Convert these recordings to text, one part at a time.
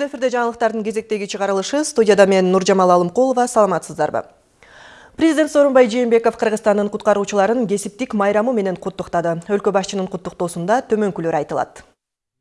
Түз эфирде жаңылыктардын кезектеги чыгарылышы студияда мен Нуржамал Алымкулова саламатсыздарбы. Президент Сооронбай Жээнбеков Кыргызстандын куткаруучуларын кесиптик майрамы менен куттуктады. Өлкө башчынын куттуктоосунда төмөнкүлөр айтылат.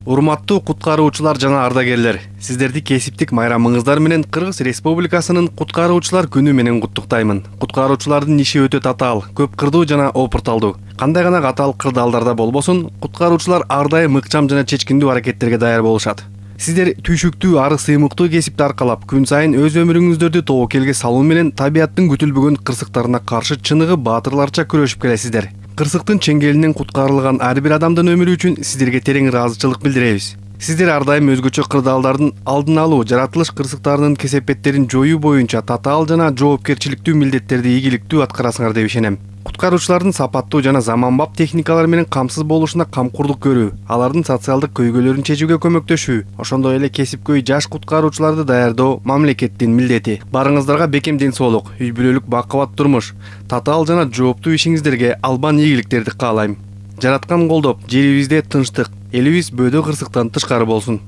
урматтуу куткаруучулар жана ардагерлер сиздерди кесиптик майрамыңыздар менен кыргыз республикасынын куткаруучулар күнү менен куттуктаймын куткаруучулардын иши өтө татаал көп кырдуу жана опурталдуу кандай гана катаал кырдаалдарда болбосун куткаруучулар ар дайым ыкчам жана чечкиндүү аракеттерге даяр болушат сиздер түйшүктүү ары сыймыктуу кесипти аркалап күн сайын өз өмүрүңүздөрдү тобокелге салуу менен табияттын күтүлбөгөн кырсыктарына каршы чыныгы баатырларча күрөшүп келесиздер. Кырсыктын чеңгелинен куткарылган ар бир адамдын өмүрү үчүн сиздерге терең ыраазычылык билдиребиз. Сиздер ар дайым өзгөчө кырдаалдардын алдын алуу жаратылыш кырсыктарынын кесепеттерин жоюу боюнча татаал жана жоопкерчиликтүү милдеттерди ийгиликтүү аткарасыңар деп ишенем. Куткаруучулардын сапаттуу жана заманбап техникалар менен камсыз болушуна камкордук көрүү алардын социалдык көйгөйлөрүн чечүүгө көмөктөшүү. Ошондой эле кесипкөй жаш куткаруучуларды даярдоо мамлекеттин милдети. Баарыңыздарга бекем ден соолук үй бүлөлүк бакубат турмуш. Татаал жана жооптуу ишиңиздерге албан ийгиликтерди каалайм. Жараткан колдоп жерибизде тынчтык. Элибиз бөөдө кырсыктан тышкары болсун.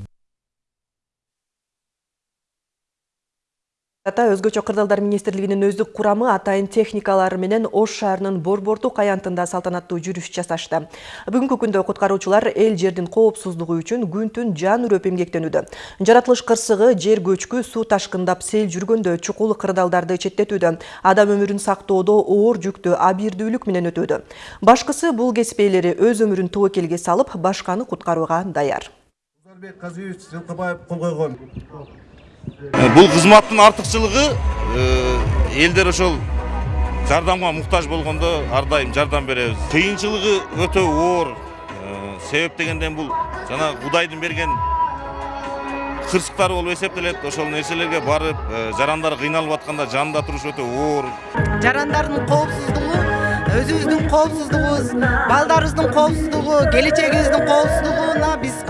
Өзгөчө кырдаалдар министрлигинин өздүк курамы атайын техникалары менен ош шаарынын борбордук аянтында салтанаттуу жүрүш жасашты. Бүгүнкү күндө куткаруучулар эл жердин коопсуздугу үчүн күн түн жан үрөп эмгектенүүдө жаратылыш кырсыгы жер көчкү суу ташкындап сел жүргөндө чукул кырдаалдарды четтетүүдө адам өмүрүн сактоодо оор жүктү абийирдүүлүк менен өтүүдө. Башкысы бул кесип ээлери өз өмүрүн тобокелге салып башканы куткарууга даяр. Узарбек казиевич жылкыбаев кол койгон Э, бул кызматтын артыкчылыгы э, элдер ошол жардамга муктаж болгондо ар дайым жардам беребиз кыйынчылыгы өтө оор э, себеп дегенден бул жана кудайдын берген кырсыктары болуп эсептелет ошол нерселерге барып жарандар кыйналып атканда жанында туруш өтө оор жарандардын коопсуздугу өзүбүздүн коопсуздугубуз балдарыбыздын коопсуздугу келечегибиздин коопсуздугуна биз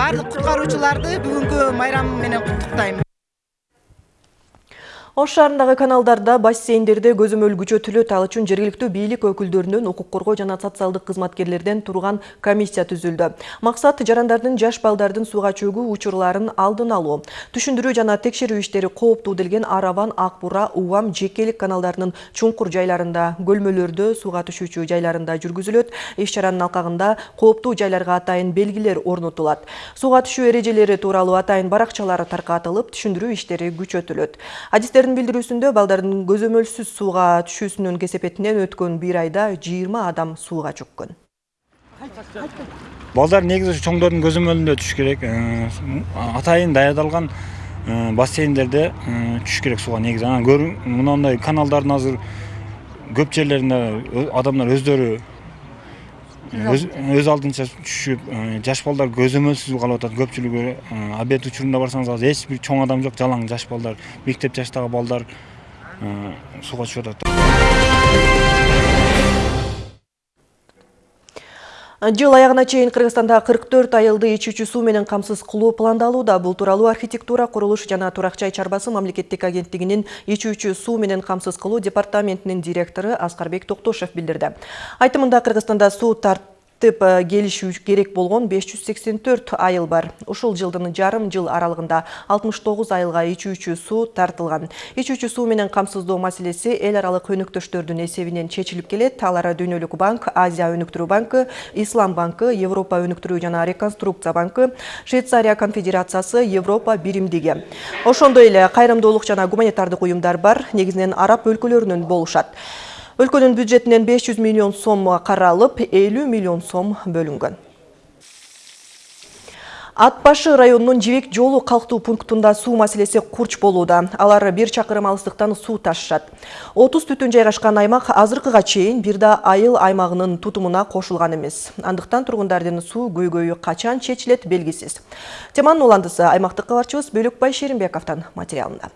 баардык куткаруучуларды бүгүнкү майрам менен куттуктайм ош шаарындагы каналдарда бассейндерде көзөмөл күчөтүлөт ал үчүн жергиликтүү бийлик өкүлдөрүнөн укук коргоо жана социалдык кызматкерлерден турган комиссия түзүлдү. Максат жарандардын жаш балдардын сууга чөгүү учурларын алдын алуу. Түшүндүрүү жана текшерүү иштери кооптуу делген араван ак бура убам жекелик каналдарынын чуңкур жайларында көлмөлөрдө сууга түшүүчү жайларында жүргүзүлөт. Иш чаранын алкагында кооптуу жайларга атайын белгилер орнотулат. Сууга түшүү эрежелери тууралуу атайын баракчалар таркатылып түшүндүрүү иштери күчөтүлөт. Адистердин билдирүүсүндө балдардын көзөмөлсүз сууга түшүүсүнүн кесепетинен өткөн бир айда жыйырма адам сууга чөккөн балдар негизи чоңдордун көзөмөлүндө түшүш керек. Э, атайын даярдалган э, бассейндерде э, түшүш керек сууга негизи анан мындай каналдардын азыр көп жерлеринде адамдар өздөрү өз алдынча түшүп жаш балдар көзөмөлсүз калып атат көпчүлүгү обед учурунда барсаңыз азыр эч бир чоң адам жок жалаң жаш балдар мектеп жаштагы балдар сууга түшүп атат жыл аягына чейин кыргызстанда кырк төрт айылды ичүүчү суу менен камсыз кылуу пландалууда. Бул тууралуу архитектура курулуш жана турак жай чарбасы мамлекеттик агенттигинин ичүүчү суу менен камсыз кылуу департаментинин директору аскарбек токтошев билдирди. Айтымында кыргызстанда суу тып келишүү керек болгон 584 айыл бар. Ушул жылдын жарым жыл аралыгында 69 айылга ичүүчү суу тартылган. Ичүүчү суу менен камсыздоо маселеси эл аралык өнөктөштөрдүн эсебинен чечилип келет. Алар дүйнөлүк банк азия өнүктүрүү банкы ислам банкы европа өнүктүрүү жана реконструкция банкы швейцария конфедерациясы европа биримдиги. Ошондой эле кайрымдуулук жана гуманитардык уюмдар бар. Негизинен араб өлкөлөрүнөн болушат. Өлкөнүн бюджетинен 500 миллион сом каралып 50 миллион сом бөлүнгөн. Ат башы районунун жибек жолу калктуу пунктунда суу маселеси курч болууда. Алар бир чакырым алыстыктан суу ташышат. Отуз түтүн жайгашкан аймак азыркыга чейин бир да айыл аймагынын тутумуна кошулган эмес. Андыктан тургундардын суу көйгөйү качан чечилет белгисиз. Теманын уландысы аймактык кабарчыбыз бөлөкбай шеримбековдон материалында.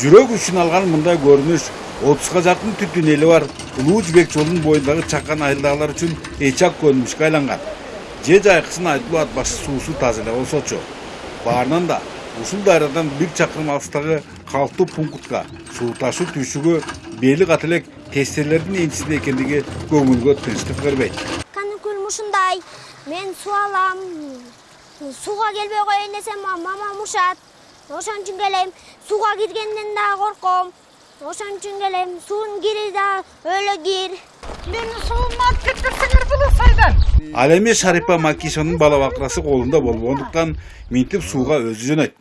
Жүрөк үчүн алган мындай көрүнүш отузга жакын түтүн эли бар. Улуу жибек жолунун боюндагы чакан айылдагылар үчүн эчак көнүнүшкө айланган же жайкысын айтылуу ат башы суусу таза эле болсочу баарынан да ушул дайрадан бир чакырым алыстагы калктуу пунктка суу ташуу түйшүгү бели ката элек тестелердин энчисинде экендиги көңүлгө тынчтык бербейт каныкүл ушундай суу алам. Сууга келбей коеюн десем мамам ушат ошон үчүн келем сууга киргенден дагы корком. Ошон үчүн келем суунун кири да өлө кир. Мени суума алып кетпесеңер болот сайдан ал эми шарипа макишанын бала бакырасы колунда болбогондуктан минтип сууга өзү жөнөйт.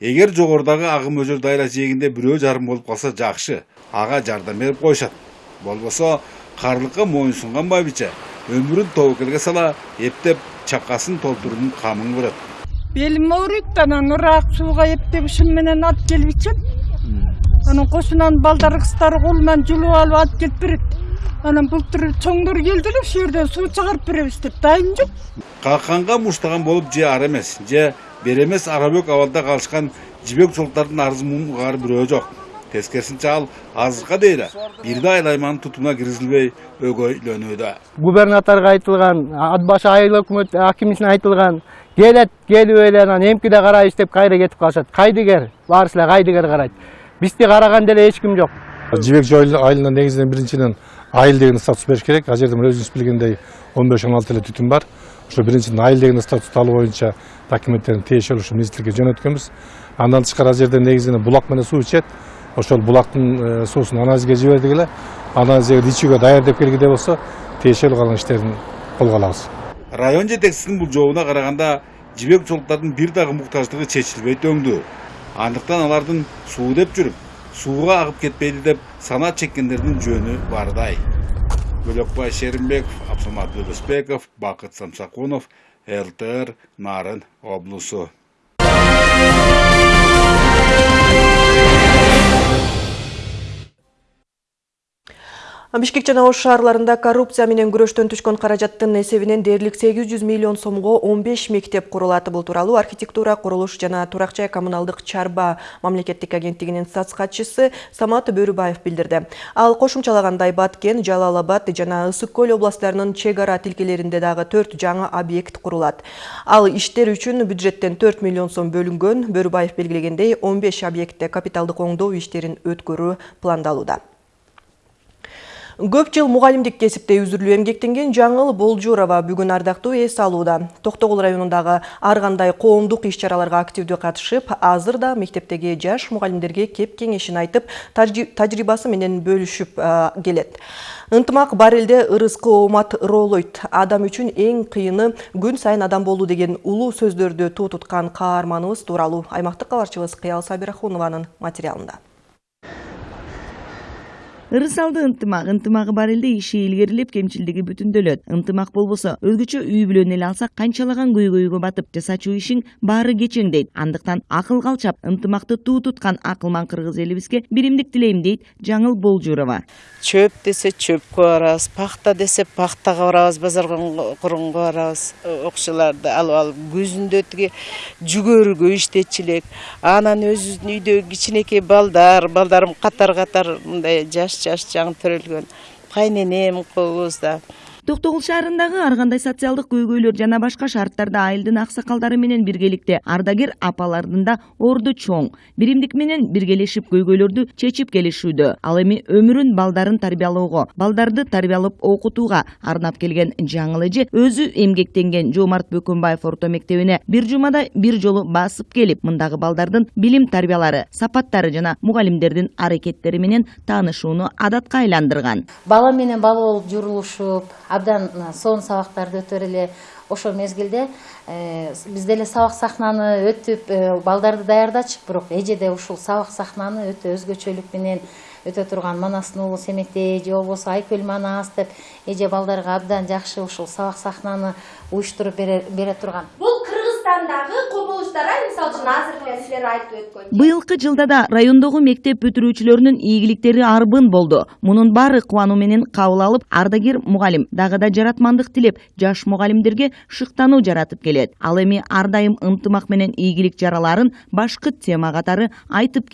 Эгер жогорудагы агым өзөр дайра жээгинде бирөө жарым болуп калса жакшы ага жардам берип коюшат. Болбосо карлыкка моюн сунган байбиче өмүрүн тобокелге сала эптеп чакасын толтуруунун камын көрөт белим ооруйт анан ыраак сууга эптеп ушун менен алып келип ичем анан кошунанын балдары кыздары колунан жулуп алып алып келип берет анан былтыр чоңдор келди эле ушул жерден суу чыгарып беребиз деп дайын жок какканга муштаган болуп же ар эмес же бер эмес арабөк абалда калышкан жибек жолдордун арыз муун угаар бирөө жок тескерисинче ал азыркка дейин бир да айлайманын тутумуна киргизилбей өгөйлөнүүдө губернаторго айтылган ат башы айыл өкмөт акимисине айтылган келет келип эле анан эмкиде карайбыз деп кайра кетип калышат. Кайдыгер баарысы эле кайдыгер карайт? Бизди караган деле эч ким жок. Жибек жол айылына негизинен биринчиден айыл деген статус бериш керек. Ал жерде өзүңүз билгендей он беш он алты эле түтүн бар. Ошо биринчиден айыл деген статусту алуу боюнча документтерин тиешелүү ушу министрликке жөнөткөнбүз. Андан тышкары ал жерде негизинен булак менен суу ичет. Ошол булактын суусун анализге жибердик эле. Анализ эгер ичүүгө даяр деп келгиде болсо тиешелүү калган иштерин колго алабыз. Район жетекчисинин бул жообуна караганда жибек жолдордун бир дагы муктаждыгы чечилбейт өңдүү андыктан алардын суу деп жүрүп сууга агып кетпейди деп санаа чеккендердин жөнү бардай. Бөлөкбай шеримбеков абсамат өлөсбеков бакыт самсакунов лтр нарын облусу. Бишкек жана Ош шаарларында коррупция менен күрөштөн түшкөн каражаттын эсебинен дээрлик 800 миллион сомго 15 мектеп курулат. Бул тууралуу архитектура, курулуш жана турак жай коммуналдык чарба мамлекеттик агенттигинин САЦ катчысы Самат Бөрүбаев билдирди. Ал кошумчалагандай Баткен, Жалал Абад жана Ысык көл областтарынын чек ара тилкелеринде дагы 4 жаңы объект курулат. Ал иштер үчүн бюджеттен 4 миллион сом бөлүнгөн. Бөрүбаев белгилегендей 15 объектте капиталдык оңдоо иштерин өткөрүү пландалууда. Көп жыл мугалимдик кесипте үзүрлүү эмгектенген Жаңыл Болжурова бүгүн ардактуу эс алууда. Токтогул районундагы ар кандай коомдук иш-чараларга активдүү катышып, азыр да мектептеги жаш мугалимдерге кеп кеңешин айтып, тажрыйбасы менен бөлүшүп келет. Ынтымак бар элде ырыскы оомат ыролойт. Адам үчүн эң кыйыны күн сайын адам болуу деген улуу сөздөрдү туу туткан каарманыбыз тууралуу аймактык кабарчыбыз Кыял Сабирахунованын материалында. Ырысалды ынтымак ынтымагы бар элде иши илгерилеп кемчилдиги бүтүндөлөт ынтымак болбосо өзгөчө үй бүлөнү эле алсак канчалаган көйгөйгө батып жасачу ишиң баары кечең дейт. Андыктан акыл калчап ынтымакты туу туткан акылман кыргыз элибизге биримдик тилейм дейт жаңыл болжурова. Чөп десе чөпкө барабыз пахта десе пахтага барабыз базар корунга барабыз окшолорду алып алып күзүндө тиги жүгөрүгө иштечү анан өзүбүздүн үйдөгү кичинекей балдар балдарым катар катар мындай жаш жаш жаңы төрөлгөн. Кайненем кызыбыз да токтогул шаарындагы ар кандай социалдык көйгөйлөр жана башка шарттарда айылдын аксакалдары менен биргеликте ардагер апалардын да орду чоң. Биримдик менен биргелешип көйгөйлөрдү чечип келишүүдө. Ал эми өмүрүн балдарын тарбиялоого балдарды тарбиялап окутууга арнап келген жаңыл эже өзү эмгектенген жоомарт бөкөнбаев орто мектебине бир жумада бир жолу басып келип мындагы балдардын билим тарбиялары сапаттары жана мугалимдердин аракеттери менен таанышууну адатка айландырган. Бала менен бала болуп журулушуп абдан сонун сабактарды өтөр эле ошол мезгилде биз деле сабак сахнаны өтүп балдарды даярдачык бирок эже да ушул сабак сахнаны өтө өзгөчөлүк менен өтө турган манастын уулу семетей же болбосо айкөл манас деп эже балдарга абдан жакшы ушул сабак сахнаны уюштуруп бере турган. Бул кыргызстандагы быйылкы жылда да райондогу мектеп бүтүрүүчүлөрүнүн ийгиликтери арбын болду. Мунун баары кубануу менен кабыл алып ардагер мугалим дагы да тилеп жаш мугалимдерге шыктануу жаратып келет. Ал эми ар дайым менен ийгилик жараларын башкы тема катары айтып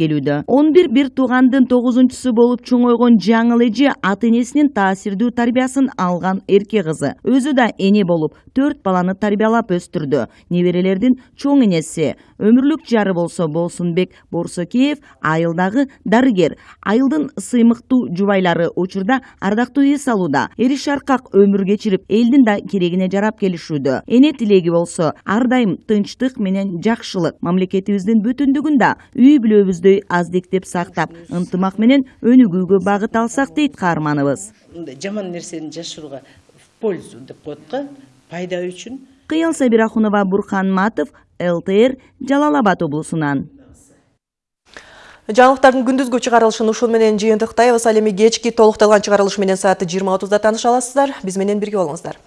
бир бир туугандын тогузунчусу болуп чоңойгон жаңыл эже ата энесинин таасирдүү тарбиясын алган эрке кызы. Өзү да эне болуп төрт баланы тарбиялап өстүрдү. Неберелердин чоң ээси өмүрлүк жары болсо болсунбек борсокеев айылдагы дарыгер айылдын сыймыктуу жубайлары учурда ардактуу эс алууда эри шаркак өмүр кечирип элдин да керегине жарап келишүүдө эне тилеги болсо ар дайым тынчтык менен жакшылык мамлекетибиздин бүтүндүгүн да үй бүлөбүздөй аздиктеп сактап ынтымак менен өнүгүүгө багыт алсак дейт каарманыбыз мындай жаман нерсени жашырууга в пользу деп коет го пайда үчүн кыял сабирахунова бурхан матов лтр жалал абад облусунан жаңылыктардын күндүзгү чыгарылышын ушул менен жыйынтыктайбыз ал эми кечки толукталган чыгарылыш менен саат жыйырма отузда тааныша аласыздар биз менен бирге болуңуздар